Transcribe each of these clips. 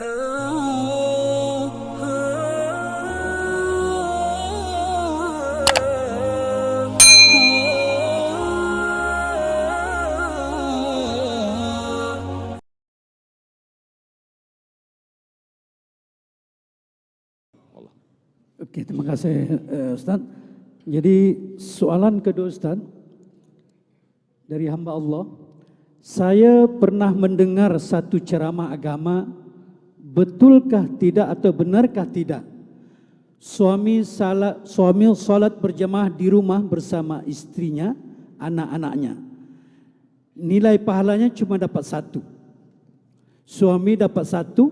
Okey, terima kasih uh, Ustaz. Jadi soalan kedua Ustaz dari hamba Allah. Saya pernah mendengar satu ceramah agama, betulkah tidak atau benarkah tidak? Suami salat suami salat berjamaah di rumah bersama istrinya, anak-anaknya. Nilai pahalanya cuma dapat satu. Suami dapat satu,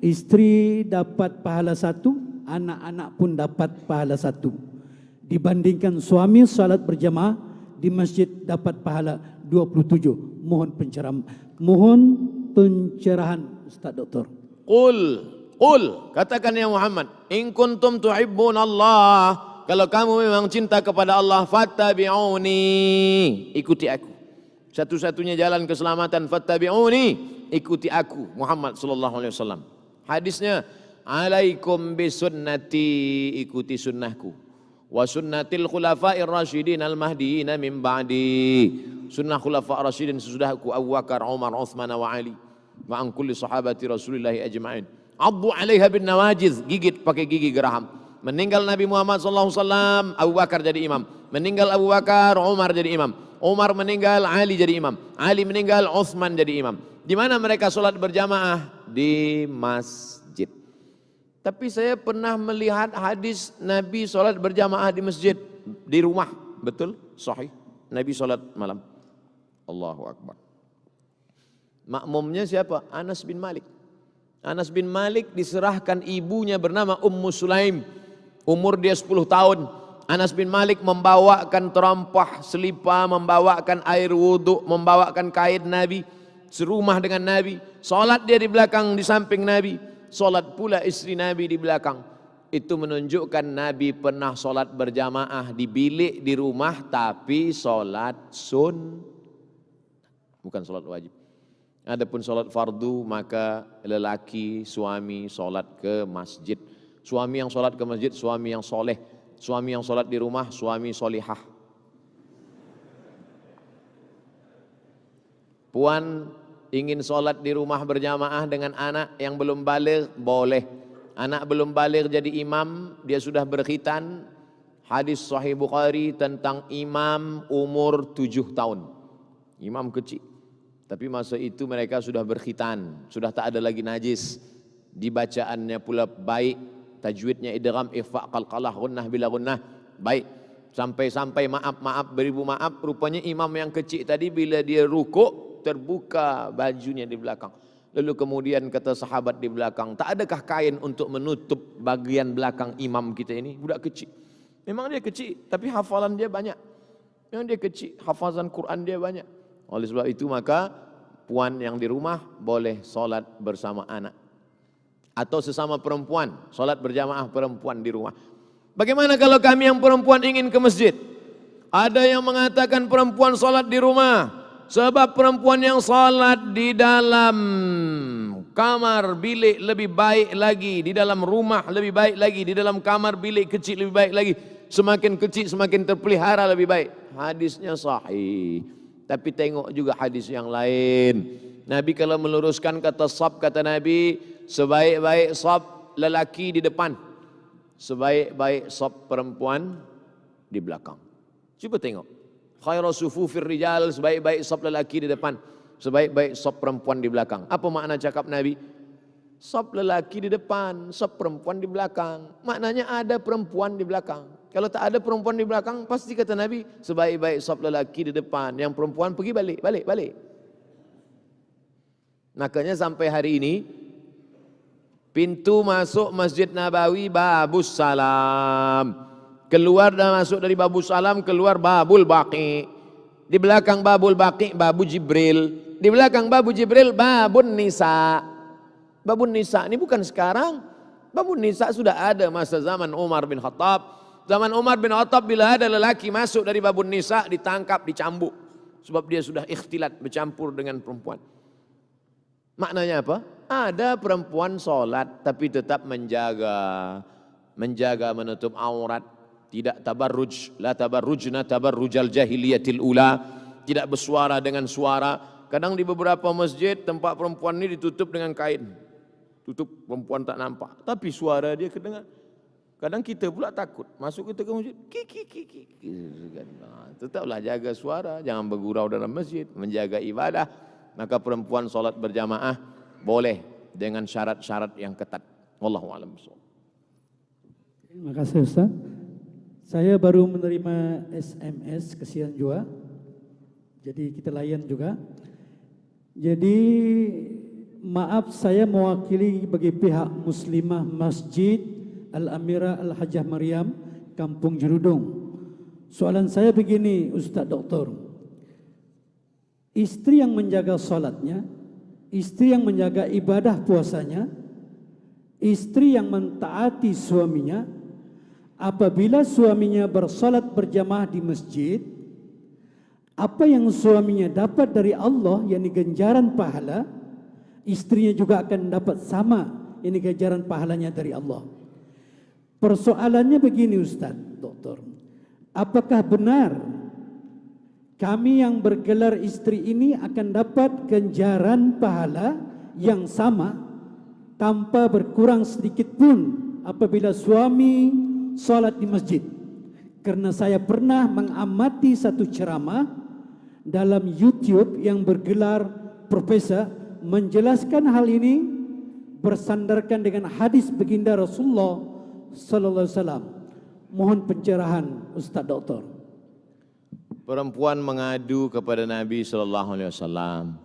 istri dapat pahala satu, anak-anak pun dapat pahala satu. Dibandingkan suami salat berjamaah di masjid dapat pahala 27. Mohon pencerahan. Mohon pencerahan Ustaz Doktor. Qul, qul, katakan ya Muhammad, in kuntum tuhibbun Allah, kalau kamu memang cinta kepada Allah, fattabi'uni, ikuti aku. Satu-satunya jalan keselamatan, fattabi'uni, ikuti aku, Muhammad sallallahu alaihi wasallam. Hadisnya, alaikum bisunnati. Ikuti sunnahku. Wa sunnatil khulafa'ir rasyidin al mahdiin min ba'di. Sunnah khulafa' rasyidin sesudahku Abu Bakar Umar Uthman wa Ali wa an kulli sahabati Rasulillah ajma'in addu 'alaiha bin nawajiz gigit pakai gigi geraham meninggal Nabi Muhammad sallallahu alaihi wasallam Abu Bakar jadi imam meninggal Abu Bakar Umar jadi imam Umar meninggal Ali jadi imam Ali meninggal Uthman jadi imam di mana mereka solat berjamaah di masjid tapi saya pernah melihat hadis Nabi solat berjamaah di masjid di rumah. Betul? Sahih. Nabi solat malam. Allahu Akbar. Makmumnya siapa? Anas bin Malik. Anas bin Malik diserahkan ibunya bernama Ummu Sulaim. Umur dia 10 tahun. Anas bin Malik membawakan terompah selipa, membawakan air wudhu, membawakan kain Nabi. Serumah dengan Nabi. Solat dia di belakang, di samping Nabi solat pula istri Nabi di belakang. Itu menunjukkan Nabi pernah solat berjamaah di bilik di rumah tapi solat sun. Bukan solat wajib. Adapun solat fardu maka lelaki suami solat ke masjid. Suami yang solat ke masjid, suami yang soleh. Suami yang solat di rumah, suami solihah. Puan ingin solat di rumah berjamaah dengan anak yang belum balik, boleh. Anak belum balik jadi imam, dia sudah berkhitan. Hadis sahih Bukhari tentang imam umur tujuh tahun. Imam kecil. Tapi masa itu mereka sudah berkhitan, sudah tak ada lagi najis. Dibacaannya pula baik, tajwidnya idgham ikhfa qalqalah gunnah bila gunnah. Baik. Sampai-sampai maaf-maaf beribu maaf, rupanya imam yang kecil tadi bila dia rukuk terbuka bajunya di belakang. Lalu kemudian kata sahabat di belakang, tak adakah kain untuk menutup bagian belakang imam kita ini? Budak kecil. Memang dia kecil, tapi hafalan dia banyak. Memang dia kecil, hafazan Quran dia banyak. Oleh sebab itu maka puan yang di rumah boleh solat bersama anak. Atau sesama perempuan, solat berjamaah perempuan di rumah. Bagaimana kalau kami yang perempuan ingin ke masjid? Ada yang mengatakan perempuan solat di rumah, Sebab perempuan yang salat di dalam kamar bilik lebih baik lagi, di dalam rumah lebih baik lagi, di dalam kamar bilik kecil lebih baik lagi. Semakin kecil semakin terpelihara lebih baik. Hadisnya sahih. Tapi tengok juga hadis yang lain. Nabi kalau meluruskan kata sab kata Nabi, sebaik-baik sab lelaki di depan. Sebaik-baik sab perempuan di belakang. Cuba tengok khairu sufufir rijal sebaik-baik sop lelaki di depan sebaik-baik sop perempuan di belakang apa makna cakap nabi sop lelaki di depan sop perempuan di belakang maknanya ada perempuan di belakang kalau tak ada perempuan di belakang pasti kata nabi sebaik-baik sop lelaki di depan yang perempuan pergi balik balik balik makanya sampai hari ini pintu masuk masjid nabawi babus salam Keluar dan masuk dari babu salam, keluar babul baqi. Di belakang babul baqi, babu Jibril. Di belakang babu Jibril, babun nisa. Babun nisa ini bukan sekarang. Babun nisa sudah ada masa zaman Umar bin Khattab. Zaman Umar bin Khattab bila ada lelaki masuk dari babun nisa, ditangkap, dicambuk. Sebab dia sudah ikhtilat, bercampur dengan perempuan. Maknanya apa? Ada perempuan solat tapi tetap menjaga menjaga menutup aurat, tidak tabarruj, la tabarrujna tabarrujal jahiliyatil ula, tidak bersuara dengan suara. Kadang di beberapa masjid tempat perempuan ini ditutup dengan kain. Tutup perempuan tak nampak, tapi suara dia kedengar. Kadang kita pula takut masuk kita ke masjid, ki ki ki ki. Nah, tetaplah jaga suara, jangan bergurau dalam masjid, menjaga ibadah. Maka perempuan solat berjamaah boleh dengan syarat-syarat yang ketat. Wallahu a'lam Terima kasih Ustaz. Saya baru menerima SMS kesian juga. Jadi kita layan juga. Jadi maaf saya mewakili bagi pihak Muslimah Masjid Al-Amirah Al-Hajjah Maryam Kampung Jerudong. Soalan saya begini Ustaz Doktor. Istri yang menjaga salatnya, istri yang menjaga ibadah puasanya, istri yang mentaati suaminya, apabila suaminya bersolat berjamaah di masjid, apa yang suaminya dapat dari Allah, yang ganjaran pahala, istrinya juga akan dapat sama, yang ganjaran pahalanya dari Allah. Persoalannya begini Ustaz, Doktor. Apakah benar kami yang bergelar istri ini akan dapat ganjaran pahala yang sama tanpa berkurang sedikit pun apabila suami salat di masjid. Karena saya pernah mengamati satu ceramah dalam YouTube yang bergelar Profesor menjelaskan hal ini bersandarkan dengan hadis baginda Rasulullah sallallahu alaihi wasallam. Mohon pencerahan Ustaz Doktor. Perempuan mengadu kepada Nabi sallallahu alaihi wasallam.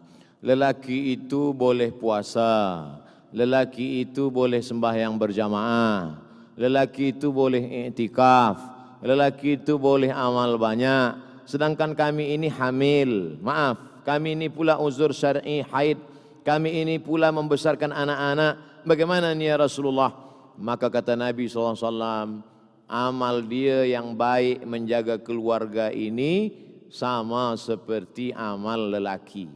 Lelaki itu boleh puasa, lelaki itu boleh sembahyang berjamaah, lelaki itu boleh iktikaf, lelaki itu boleh amal banyak, sedangkan kami ini hamil. Maaf, kami ini pula uzur syar'i haid, kami ini pula membesarkan anak-anak. Bagaimana ni ya Rasulullah? Maka kata Nabi SAW, amal dia yang baik menjaga keluarga ini sama seperti amal lelaki.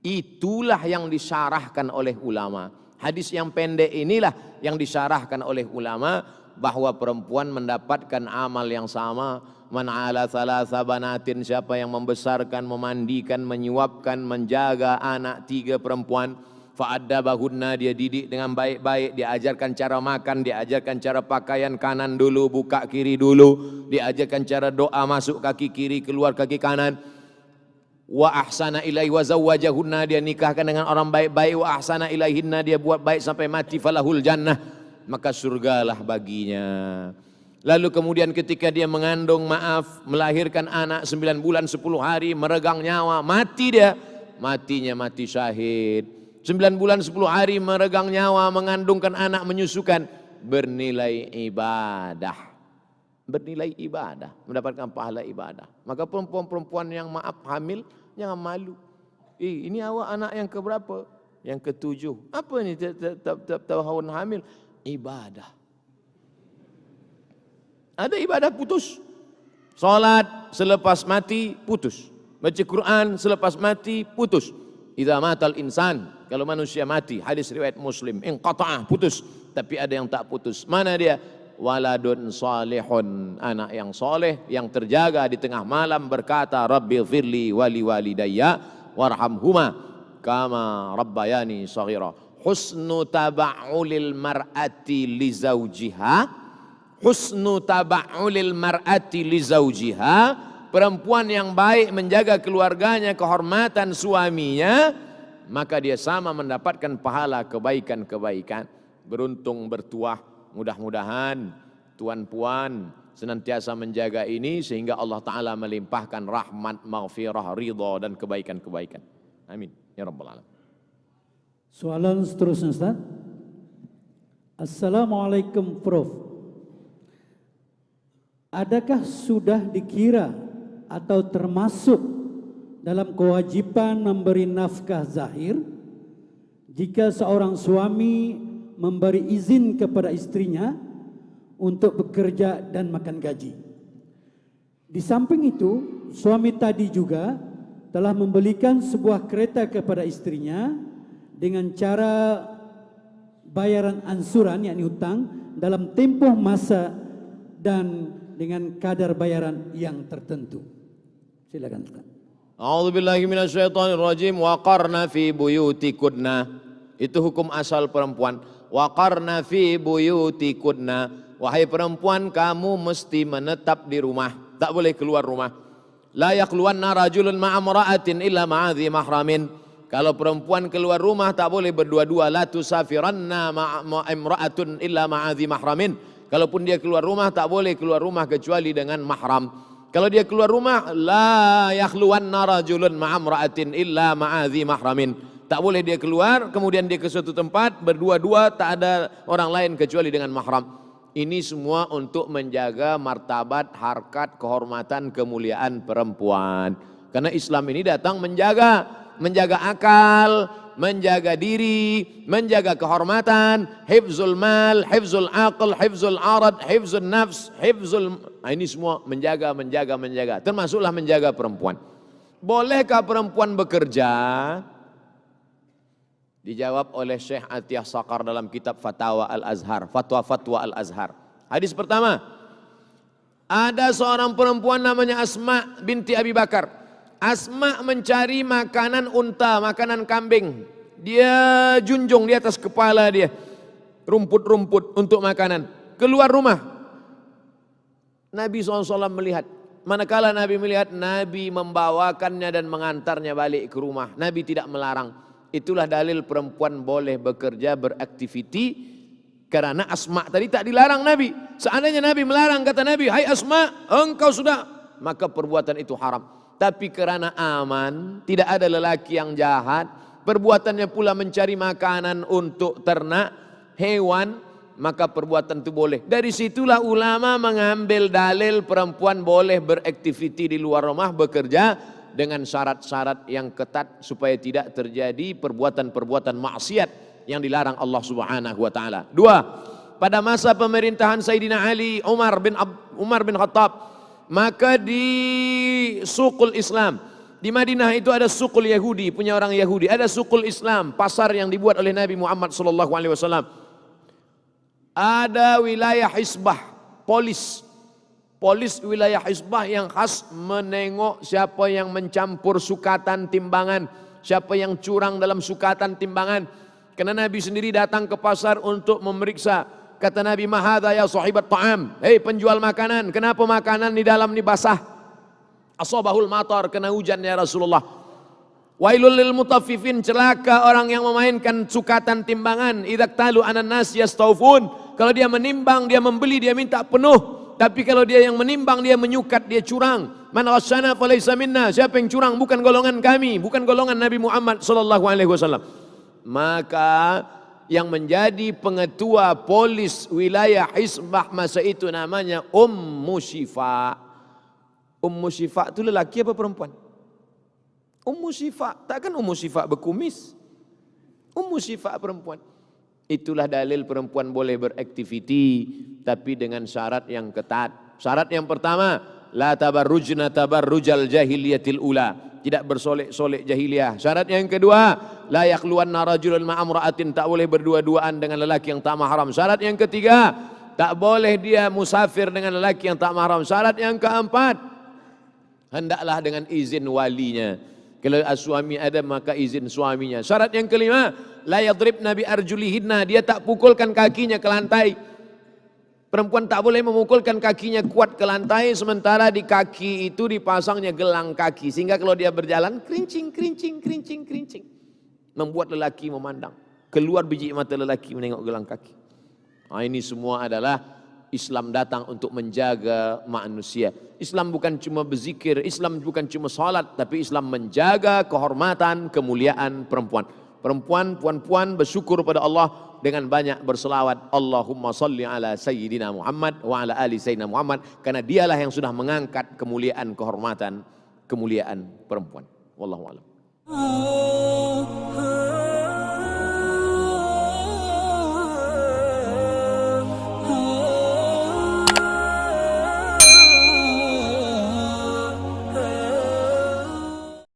Itulah yang disyarahkan oleh ulama. Hadis yang pendek inilah yang disyarahkan oleh ulama bahawa perempuan mendapatkan amal yang sama man ala thalatha banatin siapa yang membesarkan memandikan menyuapkan menjaga anak tiga perempuan fa'addabahunna dia didik dengan baik-baik diajarkan cara makan diajarkan cara pakaian kanan dulu buka kiri dulu diajarkan cara doa masuk kaki kiri keluar kaki kanan. Wa ahsana ilaihi wa zawwajahunna dia nikahkan dengan orang baik-baik. Wa ahsana ilaihinna dia buat baik sampai mati falahul jannah. Maka surgalah baginya. Lalu kemudian ketika dia mengandung maaf melahirkan anak 9 bulan 10 hari meregang nyawa mati dia. Matinya mati syahid 9 bulan 10 hari meregang nyawa mengandungkan anak menyusukan bernilai ibadah bernilai ibadah, mendapatkan pahala ibadah. Maka perempuan-perempuan yang maaf hamil, jangan malu. Eh, ini awak anak yang keberapa? Yang ketujuh. Apa ini tahun hamil? Ibadah. Ada ibadah putus. Salat selepas mati putus. Baca Quran selepas mati putus. Idza matal insan, kalau manusia mati, hadis riwayat Muslim, inqata'ah putus. Tapi ada yang tak putus. Mana dia? waladun salihun anak yang soleh yang terjaga di tengah malam berkata rabbi firli wali walidayya warhamhuma kama rabbayani saghira husnu taba'ulil mar'ati li zawjiha husnu taba'ulil mar'ati li zawjiha perempuan yang baik menjaga keluarganya kehormatan suaminya maka dia sama mendapatkan pahala kebaikan-kebaikan beruntung bertuah Mudah-mudahan tuan puan senantiasa menjaga ini sehingga Allah Ta'ala melimpahkan rahmat, maghfirah, ridha dan kebaikan-kebaikan. Amin. Ya Rabbal Alamin. Soalan seterusnya Ustaz. Assalamualaikum Prof. Adakah sudah dikira atau termasuk dalam kewajiban memberi nafkah zahir jika seorang suami memberi izin kepada istrinya untuk bekerja dan makan gaji. Di samping itu, suami tadi juga telah membelikan sebuah kereta kepada istrinya dengan cara bayaran ansuran yakni hutang dalam tempoh masa dan dengan kadar bayaran yang tertentu. Silakan Ustaz. Billahi minasyaitonir rajim wa qarna fi buyutikunna. Itu hukum asal perempuan. Wa qarna fi buyutikunna. Wahai perempuan kamu mesti menetap di rumah. Tak boleh keluar rumah. La yaqluwanna rajulun ma'amra'atin illa ma'adhi mahramin. Kalau perempuan keluar rumah tak boleh berdua-dua. La tusafiranna ma'amra'atun illa ma'adhi mahramin. Kalaupun dia keluar rumah tak boleh keluar rumah kecuali dengan mahram. Kalau dia keluar rumah la yakhluwanna rajulun ma'amra'atin illa ma'adhi mahramin. Tak boleh dia keluar kemudian dia ke suatu tempat berdua-dua tak ada orang lain kecuali dengan mahram. Ini semua untuk menjaga martabat, harkat, kehormatan, kemuliaan perempuan. Karena Islam ini datang menjaga, menjaga akal, menjaga diri, menjaga kehormatan, hifzul mal, hifzul aql, hifzul arad, hifzul nafs, hifzul... Nah, ini semua menjaga, menjaga, menjaga. Termasuklah menjaga perempuan. Bolehkah perempuan bekerja? Dijawab oleh Syekh Atiyah Sakar dalam kitab Fatwa Al-Azhar, Fatwa-Fatwa Al-Azhar. Hadis pertama, ada seorang perempuan namanya Asma binti Abi Bakar. Asma mencari makanan unta, makanan kambing. Dia junjung di atas kepala dia. Rumput-rumput untuk makanan. Keluar rumah. Nabi SAW melihat. Manakala Nabi melihat, Nabi membawakannya dan mengantarnya balik ke rumah. Nabi tidak melarang. Itulah dalil perempuan boleh bekerja beraktiviti karena Asma tadi tak dilarang Nabi. Seandainya Nabi melarang kata Nabi, "Hai Asma, engkau sudah," maka perbuatan itu haram. Tapi kerana aman, tidak ada lelaki yang jahat, perbuatannya pula mencari makanan untuk ternak, hewan, maka perbuatan itu boleh. Dari situlah ulama mengambil dalil perempuan boleh beraktiviti di luar rumah bekerja dengan syarat-syarat yang ketat supaya tidak terjadi perbuatan-perbuatan maksiat yang dilarang Allah Subhanahu wa taala. Dua, pada masa pemerintahan Sayyidina Ali Umar bin Ab, Umar bin Khattab maka di sukul Islam di Madinah itu ada sukul Yahudi punya orang Yahudi ada sukul Islam pasar yang dibuat oleh Nabi Muhammad sallallahu alaihi wasallam ada wilayah hisbah polis polis wilayah Hizbah yang khas menengok siapa yang mencampur sukatan timbangan, siapa yang curang dalam sukatan timbangan. Karena Nabi sendiri datang ke pasar untuk memeriksa. Kata Nabi, "Mahadha ya sahibat ta'am." Hei penjual makanan, kenapa makanan di dalam ni basah? Asabahul matar kena hujan ya Rasulullah. Wailul lil mutaffifin celaka orang yang memainkan sukatan timbangan. Idza talu anan nas yastaufun. Kalau dia menimbang, dia membeli, dia minta penuh. Tapi kalau dia yang menimbang, dia menyukat, dia curang. Man ghasyana falaysa minna. Siapa yang curang bukan golongan kami, bukan golongan Nabi Muhammad wasallam. Maka yang menjadi pengetua polis wilayah Hisbah masa itu namanya Ummu Syifa. Ummu Syifa itu lelaki apa perempuan? Ummu Syifa, takkan Ummu Syifa berkumis? Ummu Syifa perempuan. Itulah dalil perempuan boleh beraktiviti tapi dengan syarat yang ketat. Syarat yang pertama, la tabarrujna tabarrujal jahiliyatil ula. Tidak bersolek-solek jahiliyah. Syarat yang kedua, la yakhluwanna rajulun ma'amra'atin. Tak boleh berdua-duaan dengan lelaki yang tak mahram. Syarat yang ketiga, tak boleh dia musafir dengan lelaki yang tak mahram. Syarat yang keempat, hendaklah dengan izin walinya. Kalau suami ada maka izin suaminya. Syarat yang kelima, la yadrib nabi arjulihinna. Dia tak pukulkan kakinya ke lantai. Perempuan tak boleh memukulkan kakinya kuat ke lantai sementara di kaki itu dipasangnya gelang kaki sehingga kalau dia berjalan kerincing kerincing kerincing kerincing membuat lelaki memandang keluar biji mata lelaki menengok gelang kaki. Nah, ini semua adalah Islam datang untuk menjaga manusia. Islam bukan cuma berzikir, Islam bukan cuma salat, tapi Islam menjaga kehormatan, kemuliaan perempuan. perempuan, puan-puan bersyukur pada Allah dengan banyak berselawat Allahumma salli ala Sayyidina Muhammad wa ala ali Sayyidina Muhammad karena dialah yang sudah mengangkat kemuliaan, kehormatan, kemuliaan perempuan. Wallahu a'lam. Oh, oh.